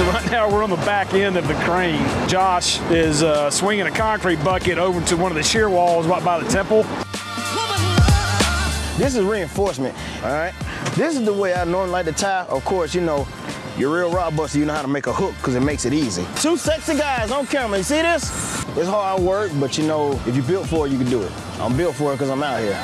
So right now we're on the back end of the crane. Josh is uh, swinging a concrete bucket over to one of the shear walls right by the temple. This is reinforcement, all right? This is the way I normally like to tie. Of course, you know, you're real rod buster, you know how to make a hook because it makes it easy. Two sexy guys on camera, you see this? It's hard work, but you know, if you built for it, you can do it. I'm built for it because I'm out here.